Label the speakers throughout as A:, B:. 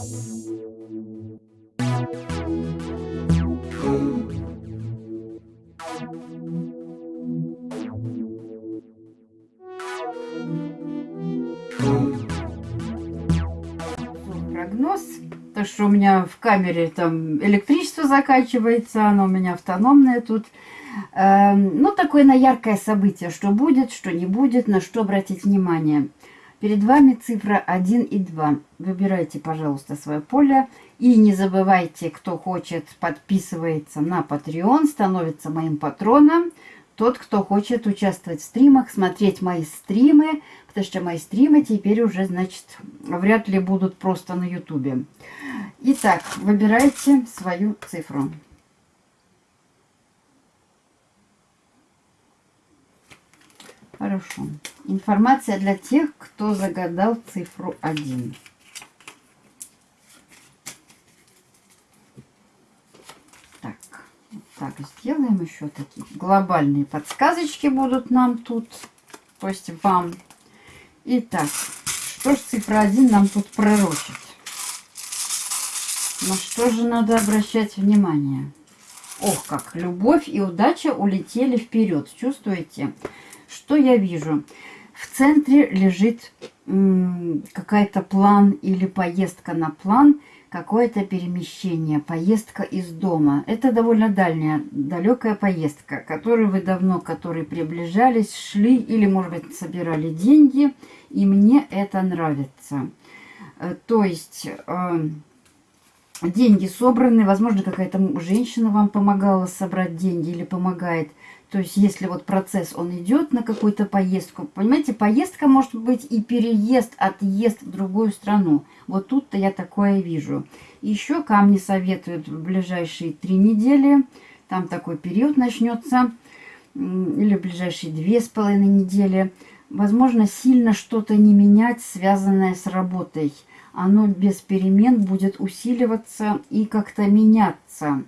A: Прогноз. То, что у меня в камере там электричество заканчивается, оно у меня автономное тут. Эм, ну, такое на яркое событие, что будет, что не будет, на что обратить внимание. Перед вами цифра 1 и 2. Выбирайте, пожалуйста, свое поле. И не забывайте, кто хочет, подписывается на Patreon, становится моим патроном. Тот, кто хочет участвовать в стримах, смотреть мои стримы, потому что мои стримы теперь уже, значит, вряд ли будут просто на ютубе. Итак, выбирайте свою цифру. Хорошо. Информация для тех, кто загадал цифру 1. Так, так сделаем еще такие глобальные подсказочки будут нам тут, то есть вам. Итак, что ж цифра 1 нам тут пророчит? На что же надо обращать внимание? Ох, как любовь и удача улетели вперед. Чувствуете? Что я вижу? В центре лежит какая-то план или поездка на план, какое-то перемещение, поездка из дома. Это довольно дальняя, далекая поездка, которую вы давно, которые приближались, шли или, может быть, собирали деньги, и мне это нравится. Э, то есть э, деньги собраны, возможно, какая-то женщина вам помогала собрать деньги или помогает – то есть, если вот процесс, он идет на какую-то поездку, понимаете, поездка может быть и переезд, отъезд в другую страну. Вот тут-то я такое вижу. Еще камни советуют в ближайшие три недели. Там такой период начнется. Или в ближайшие две с половиной недели. Возможно, сильно что-то не менять, связанное с работой. Оно без перемен будет усиливаться и как-то меняться.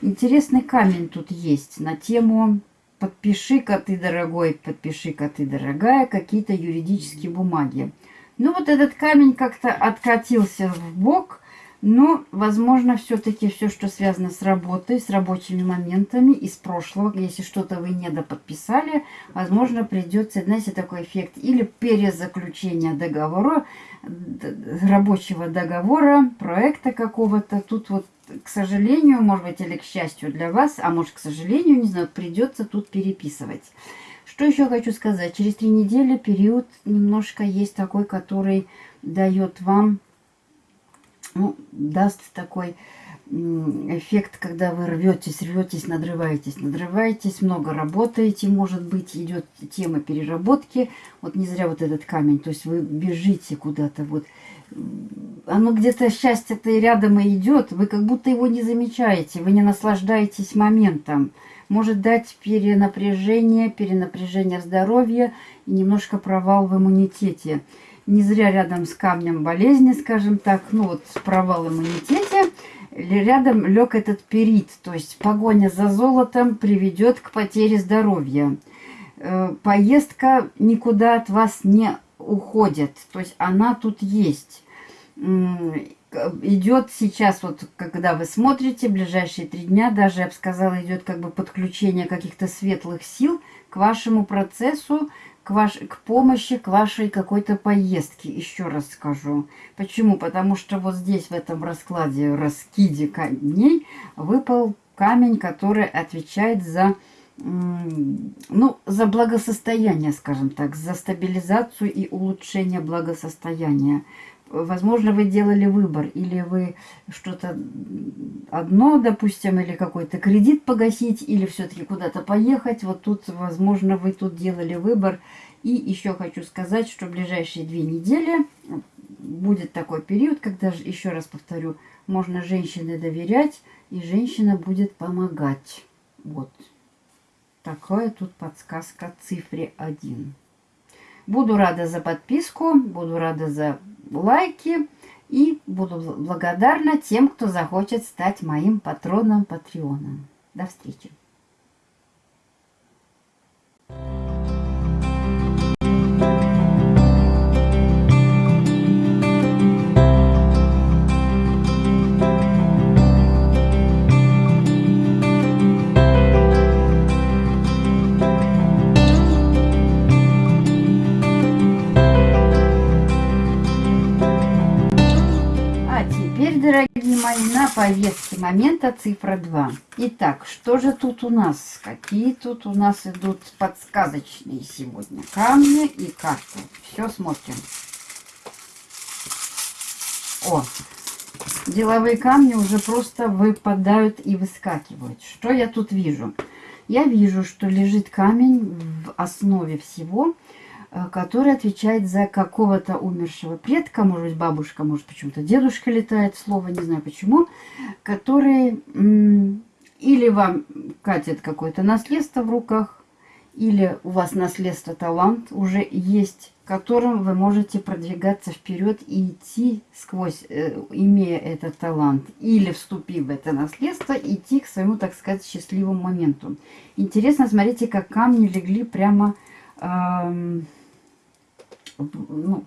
A: Интересный камень тут есть на тему подпиши-ка ты, дорогой, подпиши-ка ты, дорогая, какие-то юридические бумаги. Ну, вот этот камень как-то откатился в бок, но, возможно, все-таки все, что связано с работой, с рабочими моментами из прошлого, если что-то вы не доподписали, возможно, придется, знаете, такой эффект или перезаключение договора, рабочего договора, проекта какого-то. Тут вот к сожалению, может быть, или к счастью для вас, а может, к сожалению, не знаю, придется тут переписывать. Что еще хочу сказать? Через три недели период немножко есть такой, который дает вам, ну, даст такой эффект, когда вы рветесь, рветесь, надрываетесь, надрываетесь, много работаете, может быть, идет тема переработки. Вот не зря вот этот камень, то есть вы бежите куда-то, вот оно где-то счастье-то и рядом и идет, вы как будто его не замечаете, вы не наслаждаетесь моментом. Может дать перенапряжение, перенапряжение здоровья и немножко провал в иммунитете. Не зря рядом с камнем болезни, скажем так, ну вот провал в иммунитете, рядом лег этот перит, то есть погоня за золотом приведет к потере здоровья. Э, поездка никуда от вас не уходит, то есть она тут есть идет сейчас, вот когда вы смотрите, ближайшие три дня, даже, я бы сказала, идет как бы подключение каких-то светлых сил к вашему процессу, к, ваш, к помощи, к вашей какой-то поездке, еще раз скажу. Почему? Потому что вот здесь, в этом раскладе, раскиде камней, выпал камень, который отвечает за ну, за благосостояние, скажем так, за стабилизацию и улучшение благосостояния возможно, вы делали выбор, или вы что-то одно, допустим, или какой-то кредит погасить, или все-таки куда-то поехать. Вот тут, возможно, вы тут делали выбор. И еще хочу сказать, что в ближайшие две недели будет такой период, когда, еще раз повторю, можно женщине доверять, и женщина будет помогать. Вот. Такая тут подсказка цифре 1. Буду рада за подписку, буду рада за лайки. И буду благодарна тем, кто захочет стать моим патроном Патреоном. До встречи! А повестке момента цифра 2. Итак, что же тут у нас? Какие тут у нас идут подсказочные сегодня камни и карты? Все смотрим. О, деловые камни уже просто выпадают и выскакивают. Что я тут вижу? Я вижу, что лежит камень в основе всего – который отвечает за какого-то умершего предка, может быть, бабушка, может, почему-то дедушка летает, слово, не знаю почему, который или вам катит какое-то наследство в руках, или у вас наследство талант уже есть, которым вы можете продвигаться вперед и идти сквозь, э, имея этот талант, или вступив в это наследство, идти к своему, так сказать, счастливому моменту. Интересно, смотрите, как камни легли прямо... Эм, ну,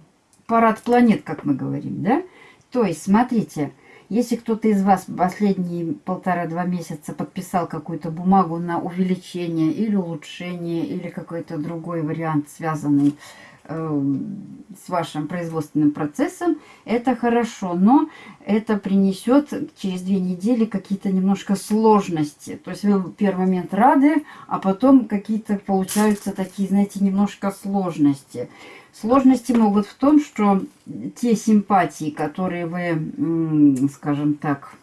A: парад планет, как мы говорим, да? То есть, смотрите, если кто-то из вас последние полтора-два месяца подписал какую-то бумагу на увеличение или улучшение, или какой-то другой вариант, связанный с вашим производственным процессом, это хорошо, но это принесет через две недели какие-то немножко сложности. То есть вы в первый момент рады, а потом какие-то получаются такие, знаете, немножко сложности. Сложности могут в том, что те симпатии, которые вы, скажем так,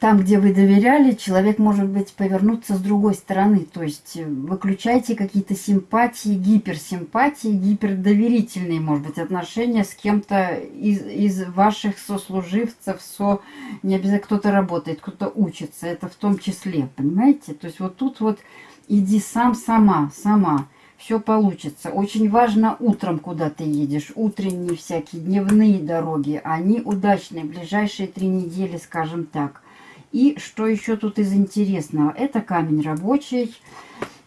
A: там, где вы доверяли, человек может быть повернуться с другой стороны. То есть э, выключайте какие-то симпатии, гиперсимпатии, гипердоверительные, может быть, отношения с кем-то из, из ваших сослуживцев, со... не обязательно кто-то работает, кто-то учится, это в том числе, понимаете? То есть вот тут вот иди сам, сама, сама все получится. Очень важно утром, куда ты едешь. Утренние всякие дневные дороги. Они удачные. Ближайшие три недели, скажем так. И что еще тут из интересного? Это камень рабочий.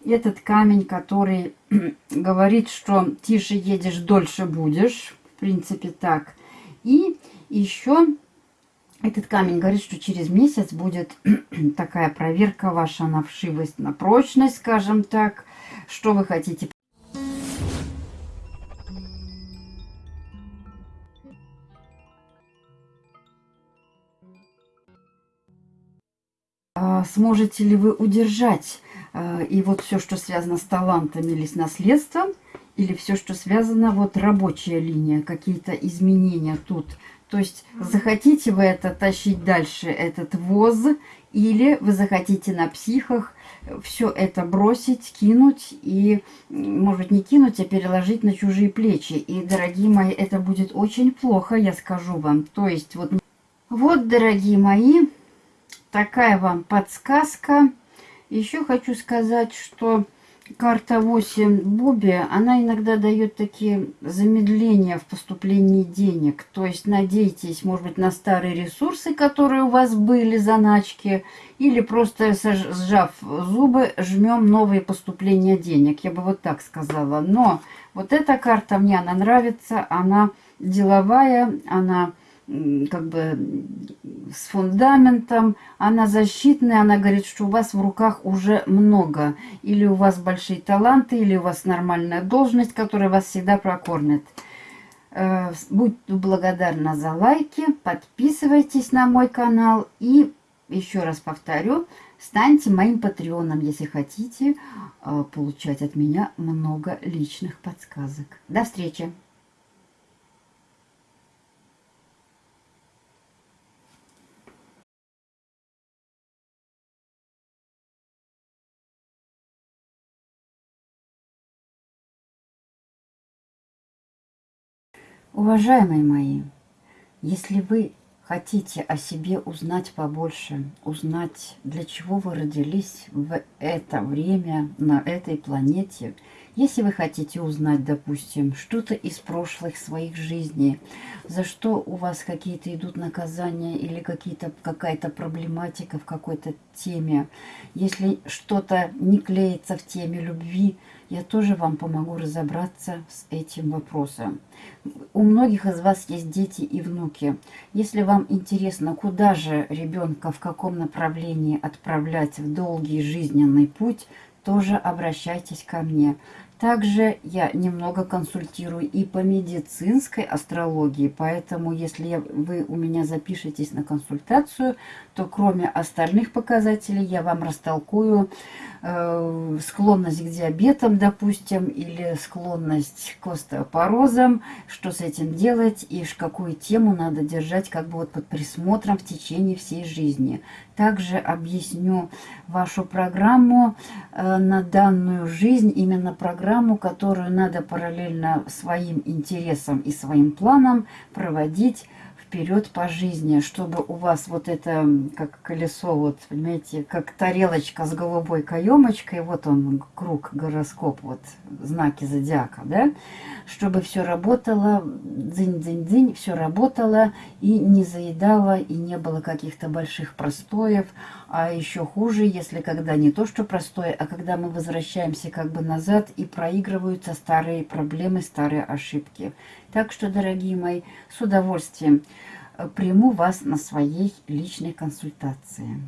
A: Этот камень, который говорит, что тише едешь, дольше будешь. В принципе, так. И еще этот камень говорит, что через месяц будет такая проверка ваша на вшивость, на прочность, скажем так что вы хотите. А, сможете ли вы удержать а, и вот все, что связано с талантами или с наследством, или все, что связано, вот рабочая линия, какие-то изменения тут. То есть захотите вы это тащить дальше, этот воз, или вы захотите на психах все это бросить, кинуть и, может не кинуть, а переложить на чужие плечи. И, дорогие мои, это будет очень плохо, я скажу вам. То есть, вот, вот дорогие мои, такая вам подсказка. Еще хочу сказать, что карта 8 Буби, она иногда дает такие замедления в поступлении денег. То есть надейтесь, может быть, на старые ресурсы, которые у вас были, заначки, или просто сжав зубы, жмем новые поступления денег. Я бы вот так сказала. Но вот эта карта мне, она нравится, она деловая, она как бы с фундаментом, она защитная, она говорит, что у вас в руках уже много. Или у вас большие таланты, или у вас нормальная должность, которая вас всегда прокормит. Э, будь благодарна за лайки, подписывайтесь на мой канал и, еще раз повторю, станьте моим патреоном, если хотите э, получать от меня много личных подсказок. До встречи! Уважаемые мои, если вы хотите о себе узнать побольше, узнать, для чего вы родились в это время на этой планете, если вы хотите узнать, допустим, что-то из прошлых своих жизней, за что у вас какие-то идут наказания или какая-то проблематика в какой-то теме, если что-то не клеится в теме любви, я тоже вам помогу разобраться с этим вопросом. У многих из вас есть дети и внуки. Если вам интересно, куда же ребенка, в каком направлении отправлять в долгий жизненный путь, тоже обращайтесь ко мне. Также я немного консультирую и по медицинской астрологии, поэтому если вы у меня запишетесь на консультацию, то кроме остальных показателей я вам растолкую э, склонность к диабетам, допустим, или склонность к остеопорозам, что с этим делать и какую тему надо держать как бы вот под присмотром в течение всей жизни. Также объясню вашу программу э, на данную жизнь, именно программу, которую надо параллельно своим интересам и своим планам проводить вперед по жизни, чтобы у вас вот это, как колесо, вот, понимаете, как тарелочка с голубой каемочкой, вот он, круг, гороскоп, вот, знаки зодиака, да, чтобы все работало, дзынь-дзынь-дзынь, все работало и не заедало, и не было каких-то больших простоев, а еще хуже, если когда не то, что простое, а когда мы возвращаемся как бы назад и проигрываются старые проблемы, старые ошибки. Так что, дорогие мои, с удовольствием приму вас на своей личной консультации.